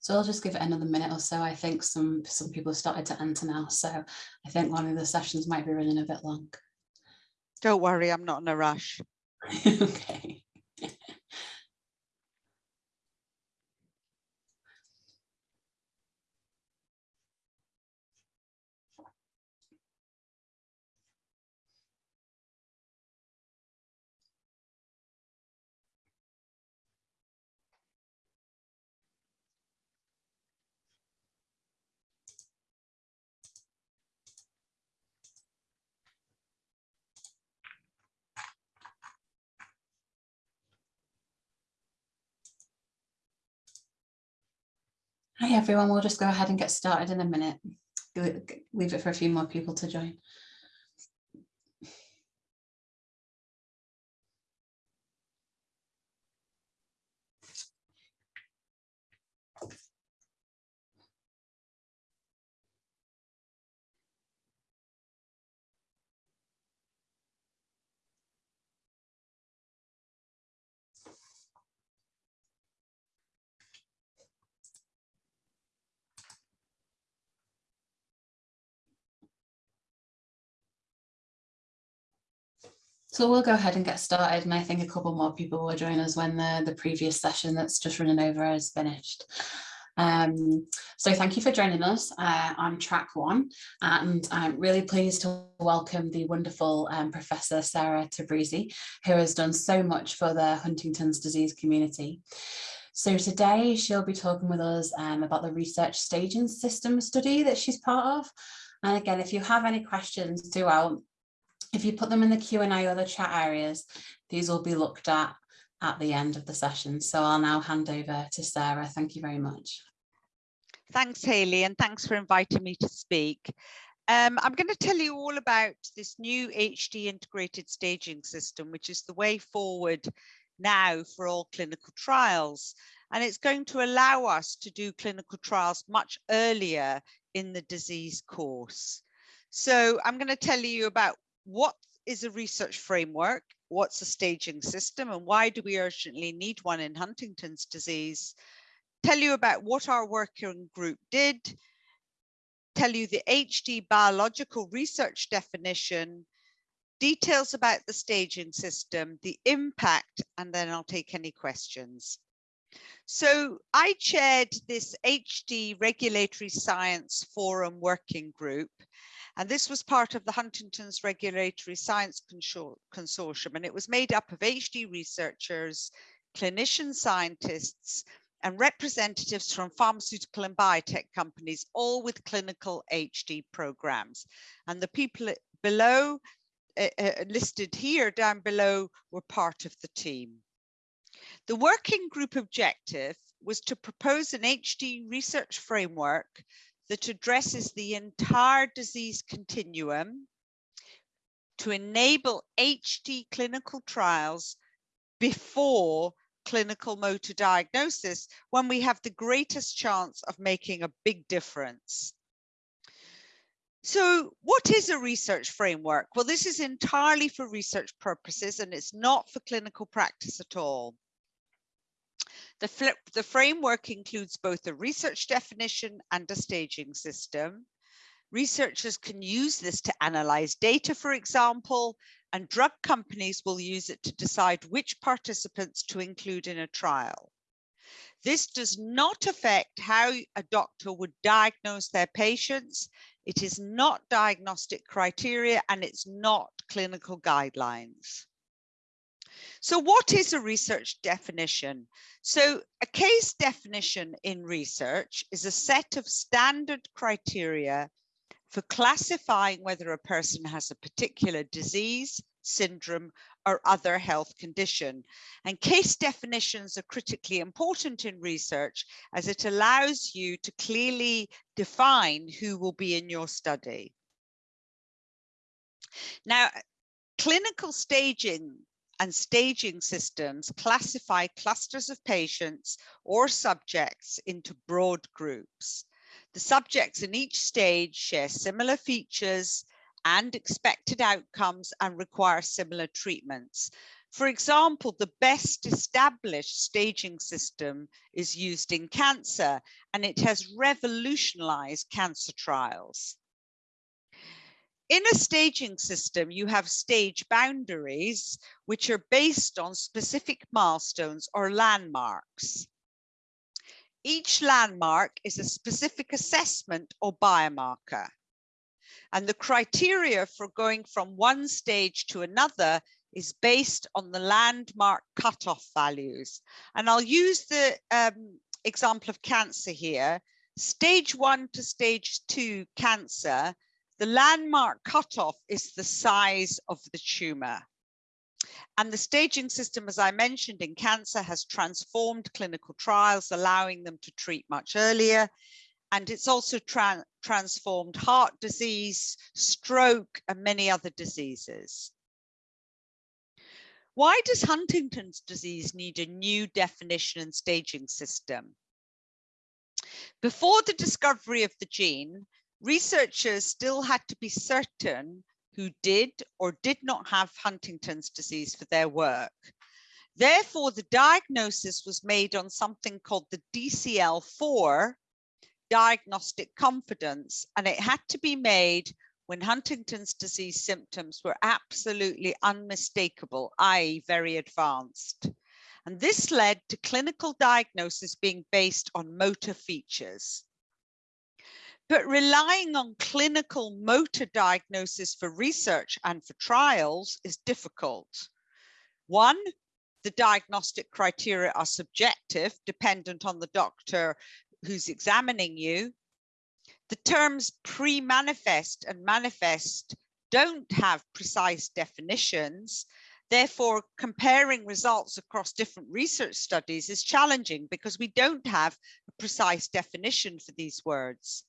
So I'll just give it another minute or so. I think some, some people have started to enter now. So I think one of the sessions might be running a bit long. Don't worry, I'm not in a rush. okay. Hi everyone, we'll just go ahead and get started in a minute. Leave it for a few more people to join. So we'll go ahead and get started and I think a couple more people will join us when the, the previous session that's just running over is finished. Um, so thank you for joining us uh, on track one and I'm really pleased to welcome the wonderful um, Professor Sarah Tabrizi who has done so much for the Huntington's disease community. So today she'll be talking with us um, about the research staging system study that she's part of. And again, if you have any questions throughout, if you put them in the Q&A or the chat areas, these will be looked at at the end of the session. So I'll now hand over to Sarah. Thank you very much. Thanks, Haley, and thanks for inviting me to speak. Um, I'm going to tell you all about this new HD integrated staging system, which is the way forward now for all clinical trials. And it's going to allow us to do clinical trials much earlier in the disease course. So I'm going to tell you about what is a research framework? What's a staging system? And why do we urgently need one in Huntington's disease? Tell you about what our working group did, tell you the HD biological research definition, details about the staging system, the impact, and then I'll take any questions. So I chaired this HD Regulatory Science Forum working group and this was part of the Huntington's Regulatory Science Consortium, and it was made up of HD researchers, clinician scientists, and representatives from pharmaceutical and biotech companies, all with clinical HD programs. And the people below, uh, uh, listed here down below, were part of the team. The working group objective was to propose an HD research framework that addresses the entire disease continuum to enable HD clinical trials before clinical motor diagnosis when we have the greatest chance of making a big difference. So what is a research framework? Well, this is entirely for research purposes and it's not for clinical practice at all. The, the framework includes both a research definition and a staging system. Researchers can use this to analyze data, for example, and drug companies will use it to decide which participants to include in a trial. This does not affect how a doctor would diagnose their patients. It is not diagnostic criteria and it's not clinical guidelines. So what is a research definition? So a case definition in research is a set of standard criteria for classifying whether a person has a particular disease, syndrome, or other health condition. And case definitions are critically important in research as it allows you to clearly define who will be in your study. Now, clinical staging and staging systems classify clusters of patients or subjects into broad groups. The subjects in each stage share similar features and expected outcomes and require similar treatments. For example, the best established staging system is used in cancer and it has revolutionized cancer trials. In a staging system, you have stage boundaries, which are based on specific milestones or landmarks. Each landmark is a specific assessment or biomarker. And the criteria for going from one stage to another is based on the landmark cutoff values. And I'll use the um, example of cancer here. Stage one to stage two cancer the landmark cutoff is the size of the tumor. And the staging system, as I mentioned in cancer, has transformed clinical trials, allowing them to treat much earlier. And it's also tra transformed heart disease, stroke, and many other diseases. Why does Huntington's disease need a new definition and staging system? Before the discovery of the gene, researchers still had to be certain who did or did not have Huntington's disease for their work. Therefore, the diagnosis was made on something called the DCL4 diagnostic confidence, and it had to be made when Huntington's disease symptoms were absolutely unmistakable, i.e. very advanced. And this led to clinical diagnosis being based on motor features. But relying on clinical motor diagnosis for research and for trials is difficult. One, the diagnostic criteria are subjective, dependent on the doctor who's examining you. The terms pre-manifest and manifest don't have precise definitions. Therefore, comparing results across different research studies is challenging because we don't have a precise definition for these words.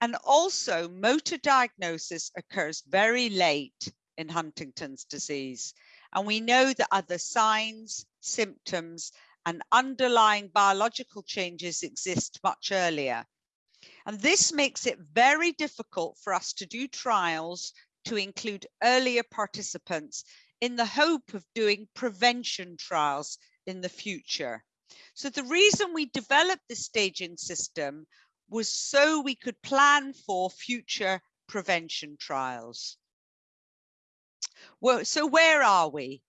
And also motor diagnosis occurs very late in Huntington's disease. And we know that other signs, symptoms, and underlying biological changes exist much earlier. And this makes it very difficult for us to do trials to include earlier participants in the hope of doing prevention trials in the future. So the reason we developed this staging system was so we could plan for future prevention trials. Well, so where are we?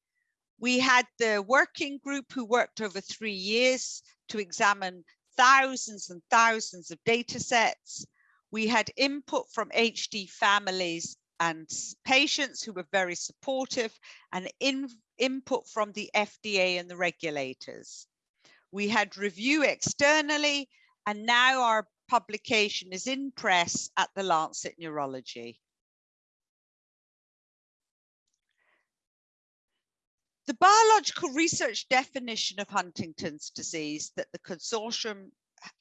We had the working group who worked over three years to examine thousands and thousands of data sets. We had input from HD families and patients who were very supportive and in, input from the FDA and the regulators. We had review externally and now our publication is in press at the Lancet Neurology. The biological research definition of Huntington's disease that the consortium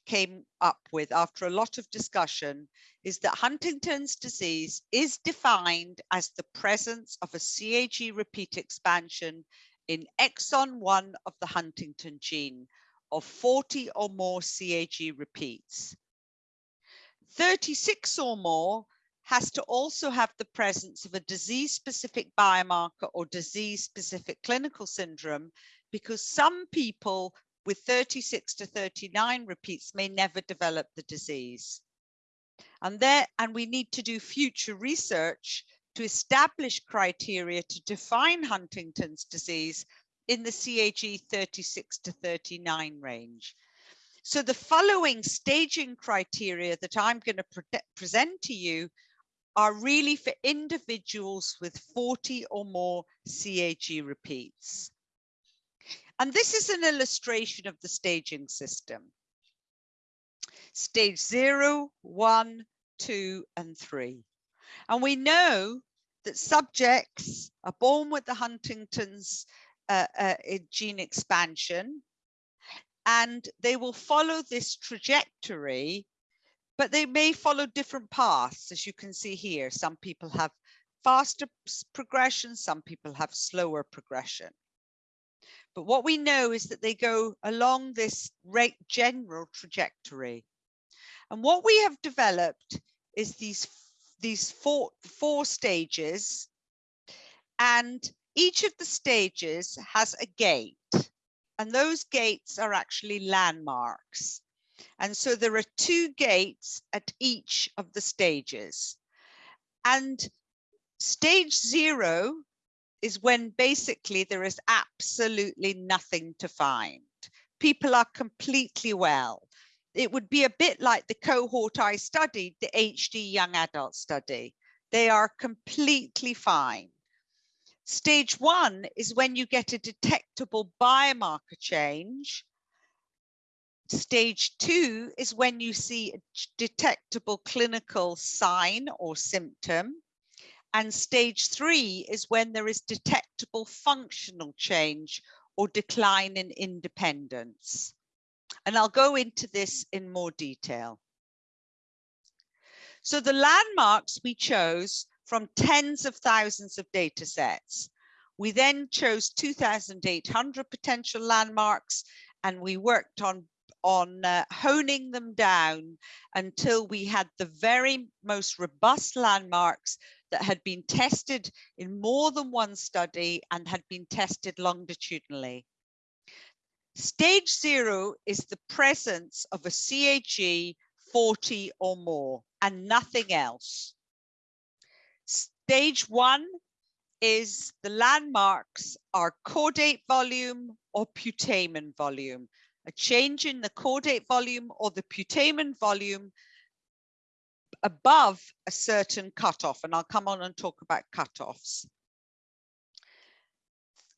came up with after a lot of discussion is that Huntington's disease is defined as the presence of a CAG repeat expansion in exon 1 of the Huntington gene of 40 or more CAG repeats. 36 or more has to also have the presence of a disease-specific biomarker or disease-specific clinical syndrome because some people with 36 to 39 repeats may never develop the disease. And there, and we need to do future research to establish criteria to define Huntington's disease in the CAG 36 to 39 range. So the following staging criteria that I'm going to pre present to you are really for individuals with 40 or more CAG repeats. And this is an illustration of the staging system. Stage zero, one, two, and three. And we know that subjects are born with the Huntington's uh, uh, gene expansion and they will follow this trajectory, but they may follow different paths, as you can see here. Some people have faster progression, some people have slower progression. But what we know is that they go along this general trajectory. And what we have developed is these, these four, four stages. And each of the stages has a gate and those gates are actually landmarks. And so there are two gates at each of the stages. And stage zero is when basically there is absolutely nothing to find. People are completely well. It would be a bit like the cohort I studied, the HD young adult study. They are completely fine. Stage one is when you get a detectable biomarker change. Stage two is when you see a detectable clinical sign or symptom. And stage three is when there is detectable functional change or decline in independence. And I'll go into this in more detail. So the landmarks we chose from tens of thousands of data sets. We then chose 2,800 potential landmarks and we worked on, on uh, honing them down until we had the very most robust landmarks that had been tested in more than one study and had been tested longitudinally. Stage zero is the presence of a CAG 40 or more and nothing else. Stage one is the landmarks are caudate volume or putamen volume. A change in the caudate volume or the putamen volume above a certain cutoff, and I'll come on and talk about cutoffs.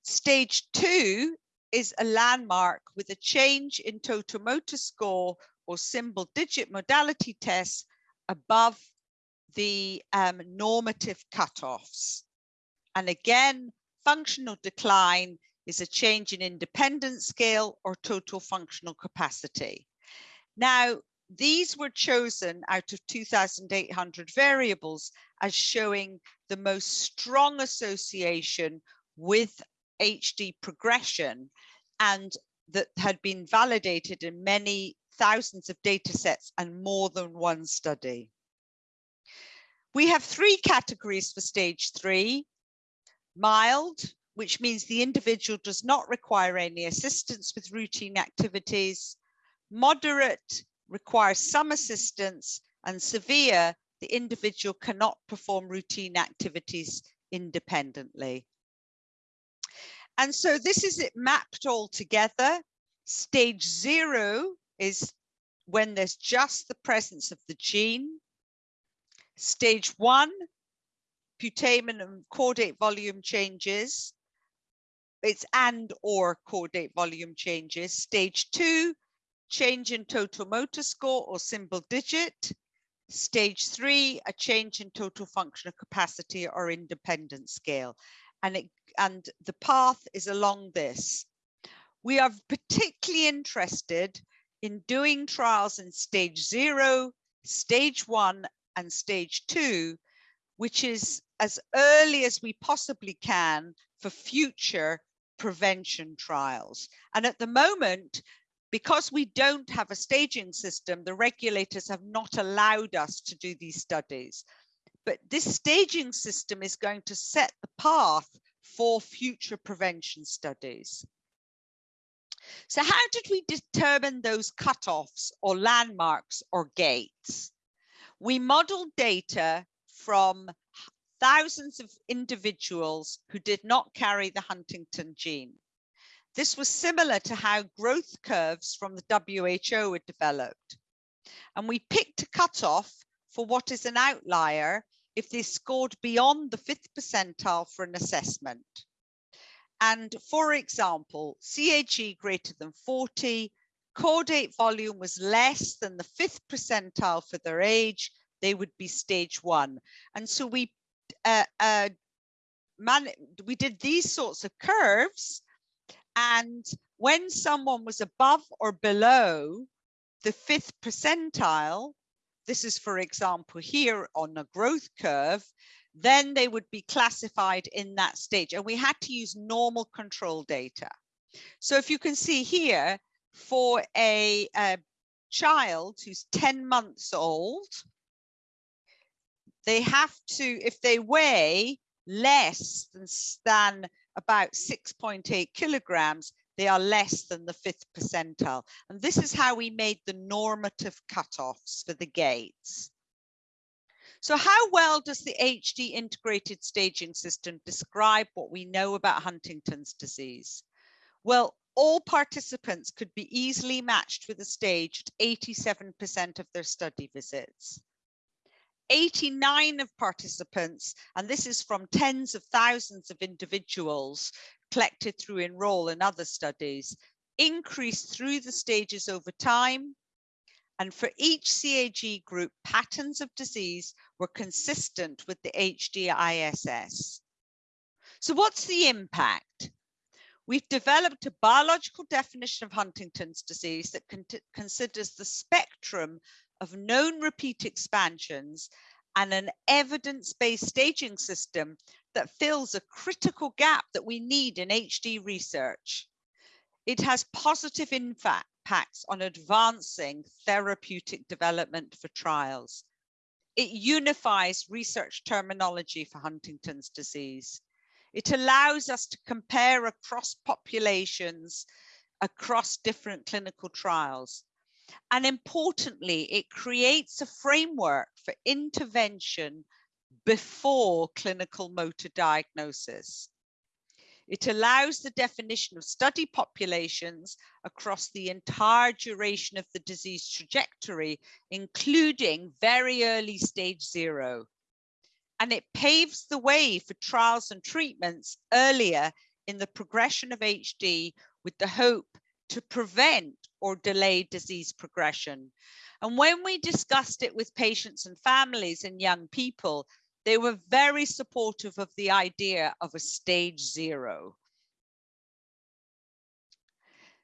Stage two is a landmark with a change in total motor score or symbol digit modality tests above the um, normative cutoffs. And again, functional decline is a change in independence scale or total functional capacity. Now, these were chosen out of 2,800 variables as showing the most strong association with HD progression and that had been validated in many thousands of data sets and more than one study. We have three categories for stage three. Mild, which means the individual does not require any assistance with routine activities. Moderate requires some assistance and severe, the individual cannot perform routine activities independently. And so this is it mapped all together. Stage zero is when there's just the presence of the gene. Stage one, putamen and caudate volume changes. It's and or caudate volume changes. Stage two, change in total motor score or symbol digit. Stage three, a change in total functional capacity or independence scale. And, it, and the path is along this. We are particularly interested in doing trials in stage zero, stage one, and stage two, which is as early as we possibly can for future prevention trials. And at the moment, because we don't have a staging system, the regulators have not allowed us to do these studies. But this staging system is going to set the path for future prevention studies. So how did we determine those cutoffs or landmarks or gates? We modeled data from thousands of individuals who did not carry the Huntington gene. This was similar to how growth curves from the WHO were developed. And we picked a cutoff for what is an outlier if they scored beyond the fifth percentile for an assessment. And for example, CAG greater than 40 caudate volume was less than the fifth percentile for their age, they would be stage one. And so we uh, uh, man, we did these sorts of curves. And when someone was above or below the fifth percentile, this is, for example, here on a growth curve, then they would be classified in that stage. And we had to use normal control data. So if you can see here, for a, a child who's 10 months old, they have to, if they weigh less than, than about 6.8 kilograms, they are less than the fifth percentile. And this is how we made the normative cutoffs for the gates. So how well does the HD integrated staging system describe what we know about Huntington's disease? Well, all participants could be easily matched with a stage at 87% of their study visits. 89 of participants, and this is from tens of thousands of individuals collected through Enroll and other studies, increased through the stages over time. And for each CAG group, patterns of disease were consistent with the HDISS. So what's the impact? We've developed a biological definition of Huntington's disease that con considers the spectrum of known repeat expansions and an evidence-based staging system that fills a critical gap that we need in HD research. It has positive impacts on advancing therapeutic development for trials. It unifies research terminology for Huntington's disease. It allows us to compare across populations, across different clinical trials. And importantly, it creates a framework for intervention before clinical motor diagnosis. It allows the definition of study populations across the entire duration of the disease trajectory, including very early stage zero. And it paves the way for trials and treatments earlier in the progression of HD with the hope to prevent or delay disease progression. And when we discussed it with patients and families and young people, they were very supportive of the idea of a stage zero.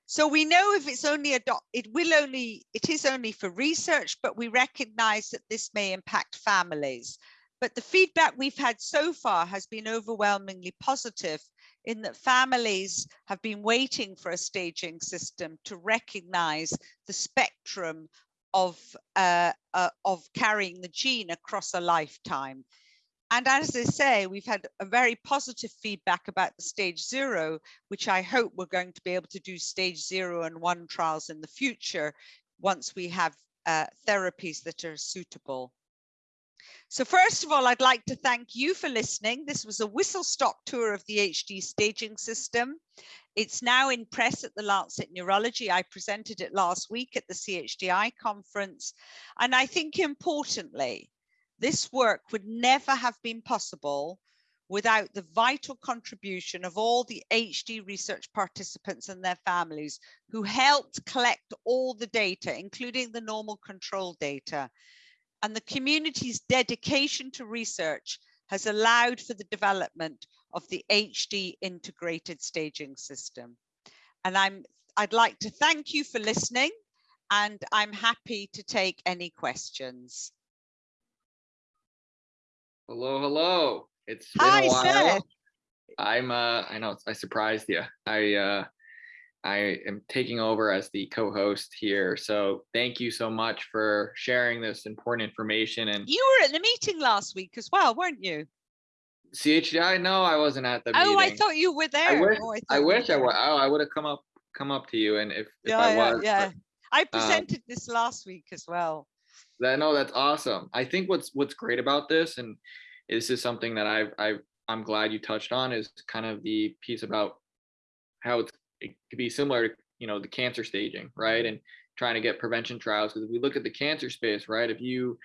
So we know if it's only a dot, it will only, it is only for research, but we recognize that this may impact families. But the feedback we've had so far has been overwhelmingly positive in that families have been waiting for a staging system to recognize the spectrum of, uh, uh, of carrying the gene across a lifetime. And as I say, we've had a very positive feedback about the stage zero, which I hope we're going to be able to do stage zero and one trials in the future once we have uh, therapies that are suitable. So first of all, I'd like to thank you for listening. This was a whistle stop tour of the HD staging system. It's now in press at the Lancet Neurology. I presented it last week at the CHDI conference. And I think importantly, this work would never have been possible without the vital contribution of all the HD research participants and their families who helped collect all the data, including the normal control data and the community's dedication to research has allowed for the development of the HD integrated staging system. And I'm, I'd like to thank you for listening and I'm happy to take any questions. Hello, hello. It's been Hi, a while. Seth. I'm uh I know I surprised you. I uh I am taking over as the co-host here. So thank you so much for sharing this important information and You were at the meeting last week as well, weren't you? CHDI. No, I wasn't at the oh, meeting. Oh, I thought you were there. I wish Oh, I, you wish I were would. Oh, I would have come up come up to you and if, if Yeah, I yeah, was. yeah. but I uh, presented this last week as well. That no, that's awesome. I think what's what's great about this, and this is something that I've I've I'm glad you touched on, is kind of the piece about how it's it could be similar to you know the cancer staging, right? And trying to get prevention trials. Because if we look at the cancer space, right, if you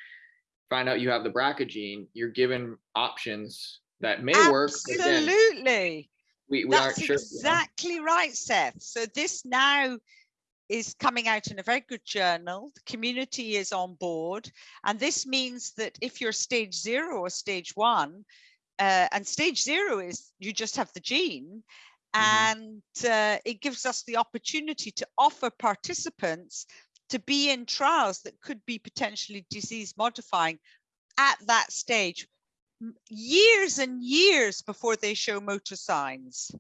find out you have the BRCA gene, you're given options that may work. Absolutely. we, we That's aren't sure. you know? exactly right, Seth. So this now is coming out in a very good journal. The community is on board. And this means that if you're stage zero or stage one, uh, and stage zero is you just have the gene. And uh, it gives us the opportunity to offer participants to be in trials that could be potentially disease modifying at that stage years and years before they show motor signs.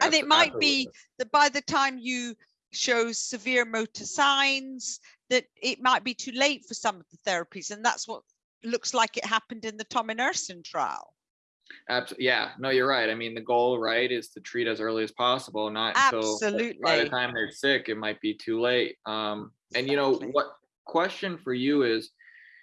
And it might be that by the time you show severe motor signs that it might be too late for some of the therapies and that's what looks like it happened in the tominersen trial Absolutely. Yeah. No, you're right. I mean, the goal, right, is to treat as early as possible, not until by the time they're sick, it might be too late. Um, and you know, what question for you is,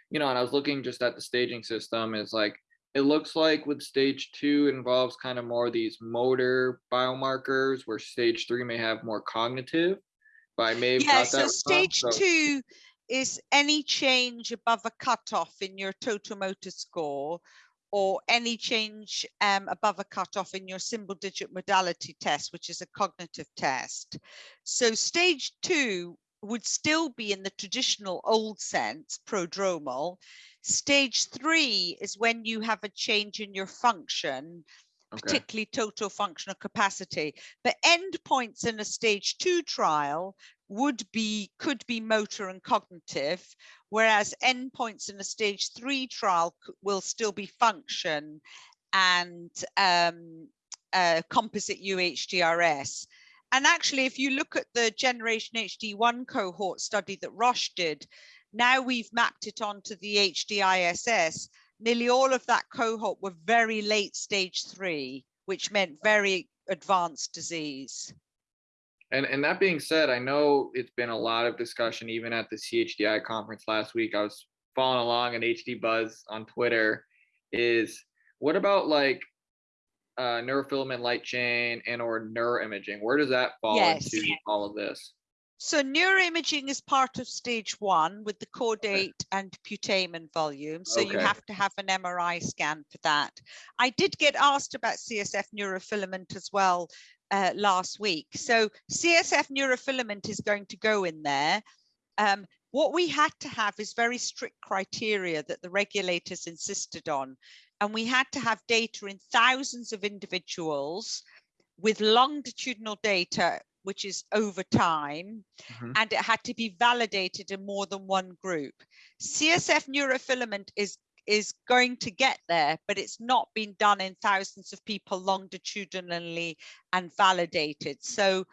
you know, and I was looking just at the staging system is like, it looks like with stage two it involves kind of more these motor biomarkers where stage three may have more cognitive. But I may have Yeah, got that so wrong, stage so- two is any change above a cutoff in your total motor score or any change um, above a cutoff in your symbol digit modality test, which is a cognitive test. So stage two would still be in the traditional old sense, prodromal. Stage three is when you have a change in your function, Okay. particularly total functional capacity. But endpoints in a stage two trial would be could be motor and cognitive, whereas endpoints in a stage three trial will still be function and um, uh, composite UHDRS. And actually, if you look at the Generation HD1 cohort study that Roche did, now we've mapped it onto the HDISS. Nearly all of that cohort were very late stage three, which meant very advanced disease. And and that being said, I know it's been a lot of discussion even at the CHDI conference last week. I was following along on HD Buzz on Twitter. Is what about like uh, neurofilament light chain and or neuroimaging? Where does that fall Yes. into all of this? So neuroimaging is part of stage one with the caudate and putamen volume. So you have to have an MRI scan for that. I did get asked about CSF neurofilament as well uh, last week. So CSF neurofilament is going to go in there. Um, what we had to have is very strict criteria that the regulators insisted on. And we had to have data in thousands of individuals with longitudinal data, which is over time, Mhm. and it had to be validated in more than one group. CSF neurofilament is is going to get there, but it's not been done in thousands of people longitudinally and validated. So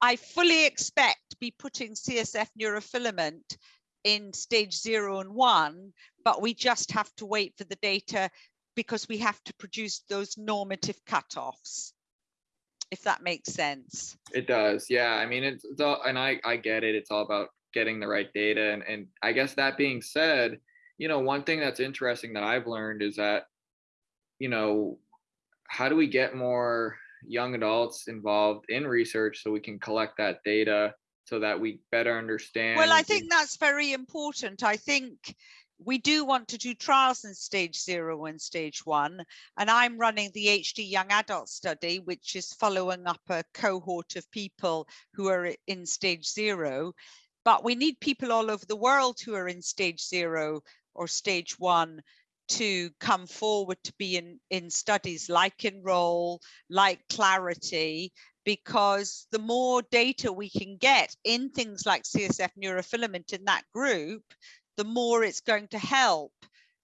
I fully expect to be putting CSF neurofilament in stage zero and one, but we just have to wait for the data because we have to produce those normative cutoffs, if that makes sense. It does. Yeah. I mean, it's, it's all, and I, I get it. It's all about getting the right data. And, and I guess that being said, you know, one thing that's interesting that I've learned is that, you know, how do we get more young adults involved in research so we can collect that data so that we better understand? Well, I think that's very important. I think we do want to do trials in stage zero and stage one. And I'm running the HD young adult study, which is following up a cohort of people who are in stage zero. But we need people all over the world who are in stage zero or stage one to come forward to be in, in studies like Enroll, like Clarity, because the more data we can get in things like CSF neurofilament in that group, the more it's going to help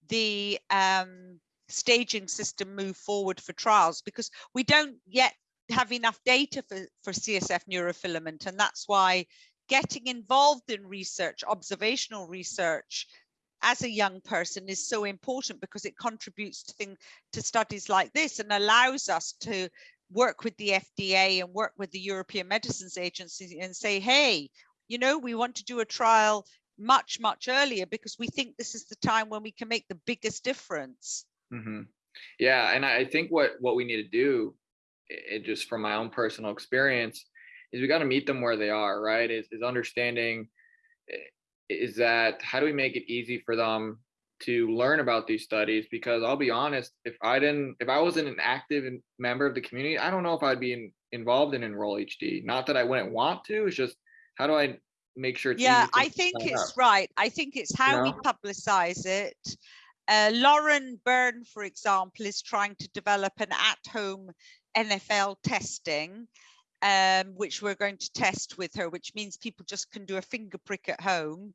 the um, staging system move forward for trials because we don't yet have enough data for, for CSF neurofilament. And that's why getting involved in research, observational research, as a young person is so important because it contributes to to studies like this and allows us to work with the FDA and work with the European Medicines Agency and say, hey, you know, we want to do a trial much, much earlier because we think this is the time when we can make the biggest difference. hmm Yeah, and I think what what we need to do, it just from my own personal experience, is we got to meet them where they are. Right? Is is understanding is that how do we make it easy for them to learn about these studies? Because I'll be honest, if I didn't, if I wasn't an active member of the community, I don't know if I'd be in, involved in Enroll HD. Not that I wouldn't want to. It's just how do I make sure it's yeah, I think it's up? right. I think it's how we know? publicize it. Uh, Lauren Byrne, for example, is trying to develop an at-home NFL testing, um, which we're going to test with her, which means people just can do a finger prick at home.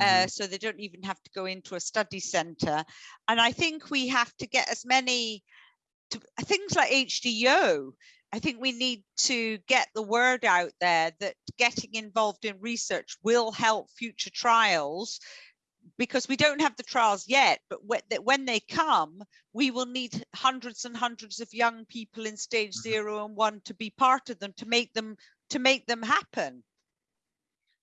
Uh, so they don't even have to go into a study center. And I think we have to get as many to, things like HDO. I think we need to get the word out there that getting involved in research will help future trials because we don't have the trials yet, but when, they come, we will need hundreds and hundreds of young people in stage Mhm. zero and one to be part of them to make them to make them happen.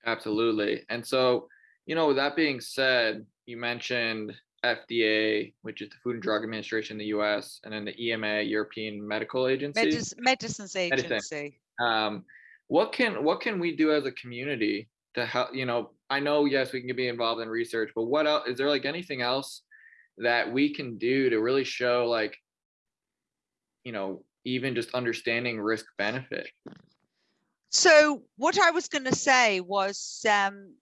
Absolutely. And so, you know, with that being said, you mentioned FDA, which is the Food and Drug Administration in the US, and then the EMA, European Medical Agency. Medicines Medicine. Agency. um, what can what can we do as a community to help you know i know yes we can be involved in research but what else is there like anything else that we can do to really show like you know even just understanding risk benefit So what I was going to say was um,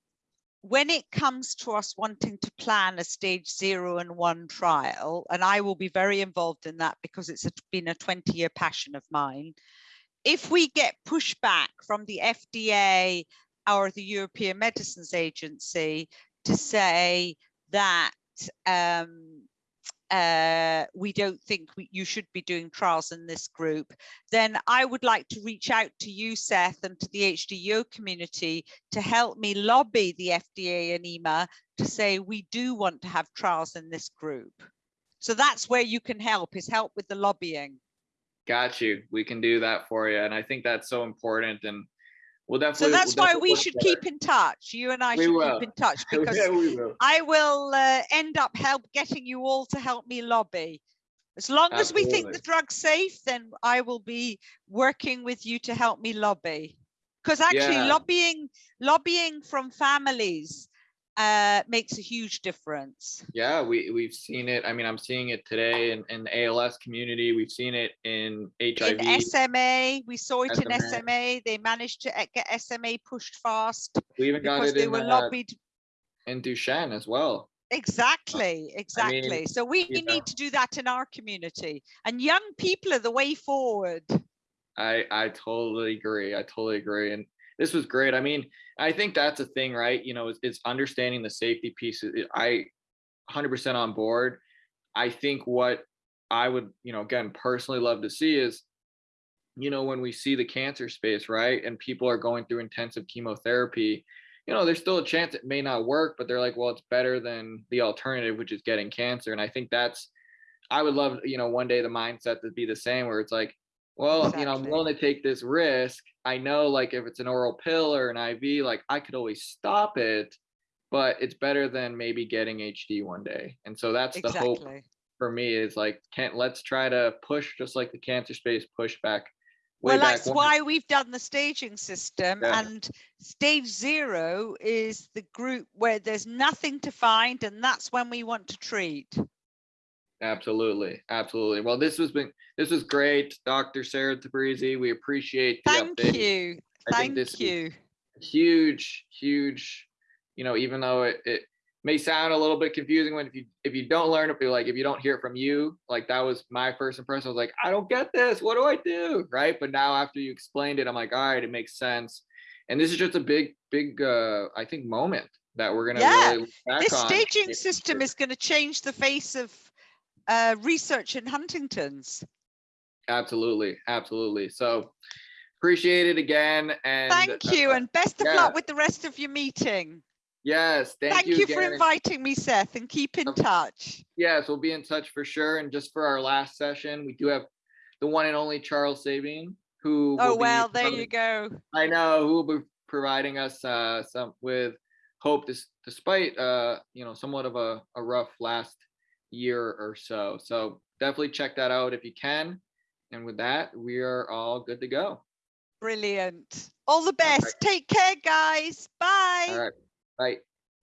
when it comes to us wanting to plan a stage zero and one trial, and I will be very involved in that because it's been a 20 year passion of mine. If we get pushback from the FDA or the European Medicines Agency to say that um, uh, we don't think we, you should be doing trials in this group, then I would like to reach out to you, Seth, and to the HDO community to help me lobby the FDA and EMA to say we do want to have trials in this group. So that's where you can help, is help with the lobbying. got you we can do that for you and i think that's so important and we'll So that's we'll why we should together. keep in touch. You and I We should will. keep in touch because yeah, will. I will uh, end up help getting you all to help me lobby. As long as we think the drug's safe, then I will be working with you to help me lobby. Because actually Yeah. lobbying, lobbying from families uh, makes a huge difference. Yeah, we we've seen it. I mean, I'm seeing it today in, in the ALS community. We've seen it in HIV. In SMA, we saw it in SMA. SMA. They managed to get SMA pushed fast we even got it they in, were uh, lobbied in Duchenne as well. Exactly, exactly. so we you know. need to do that in our community. And young people are the way forward. I I totally agree. I totally agree. And this was great. I mean, I think that's a thing, right? You know, it's, it's understanding the safety pieces. I 100% on board. I think what I would, you know, again, personally love to see is, you know, when we see the cancer space, right? And people are going through intensive chemotherapy, you know, there's still a chance it may not work, but they're like, well, it's better than the alternative, which is getting cancer. And I think that's, I would love, you know, one day the mindset to be the same where it's like, well, you know, I'm willing to take this risk. I know like if it's an oral pill or an IV, like I could always stop it, but it's better than maybe getting HD one day. And so that's the hope for me is like, can't let's try to push just like the cancer space push back. Well, that's why we've done the staging system. Yeah. And stage zero is the group where there's nothing to find, and that's when we want to treat. Absolutely, absolutely. Well, this was been this was great, Dr. Sarah Tabrizi. We appreciate the Thank update. you. I think this Thank you. huge, huge. You know, even though it, it may sound a little bit confusing when if you if you don't learn it, be like if you don't hear it from you, like that was my first impression. I was like, I don't get this. What do I do? Right. But now after you explained it, I'm like, all right, it makes sense. And this is just a big, big, uh, I think, moment that we're gonna Yeah, really look back This staging in system is going to change the face of uh, research in Huntington's. Absolutely, absolutely. So appreciate it again. And Thank you, uh, and best of yeah. luck with the rest of your meeting. yes, thank, Thank, you, you, for inviting me, Seth, and keep in touch. Yes, we'll be in touch for sure. And just for our last session, we do have the one and only Charles Sabine, who Oh, well, there you go. I know who will be providing us uh, some with hope, dis- despite uh, you know somewhat of a, a rough last year or so. So definitely check that out if you can. And with that, we are all good to go. Brilliant. All the right. best. Take care, guys. Bye. All right, bye.